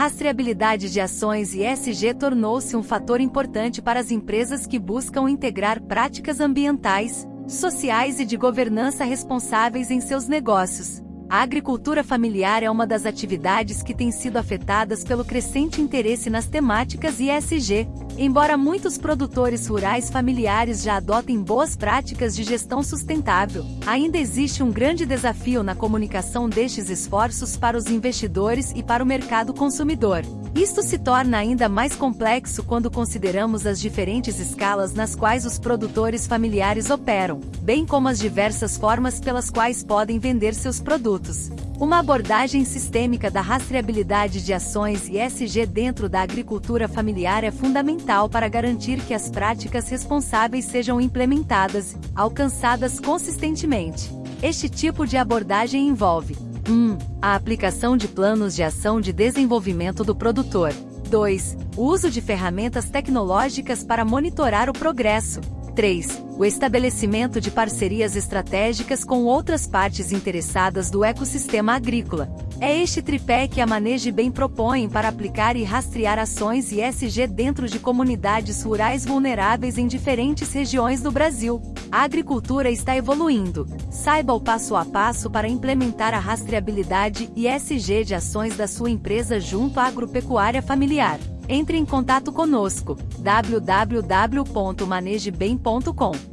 Rastreabilidade de ações e ESG tornou-se um fator importante para as empresas que buscam integrar práticas ambientais, sociais e de governança responsáveis em seus negócios. A agricultura familiar é uma das atividades que tem sido afetadas pelo crescente interesse nas temáticas ESG. Embora muitos produtores rurais familiares já adotem boas práticas de gestão sustentável, ainda existe um grande desafio na comunicação destes esforços para os investidores e para o mercado consumidor. Isto se torna ainda mais complexo quando consideramos as diferentes escalas nas quais os produtores familiares operam, bem como as diversas formas pelas quais podem vender seus produtos. Uma abordagem sistêmica da rastreabilidade de ações e SG dentro da agricultura familiar é fundamental para garantir que as práticas responsáveis sejam implementadas, alcançadas consistentemente. Este tipo de abordagem envolve 1. A aplicação de planos de ação de desenvolvimento do produtor. 2. O uso de ferramentas tecnológicas para monitorar o progresso. 3. O estabelecimento de parcerias estratégicas com outras partes interessadas do ecossistema agrícola. É este tripé que a Maneje Bem propõe para aplicar e rastrear ações ESG dentro de comunidades rurais vulneráveis em diferentes regiões do Brasil. A agricultura está evoluindo. Saiba o passo a passo para implementar a rastreabilidade ESG de ações da sua empresa junto à agropecuária familiar. Entre em contato conosco www.manegebem.com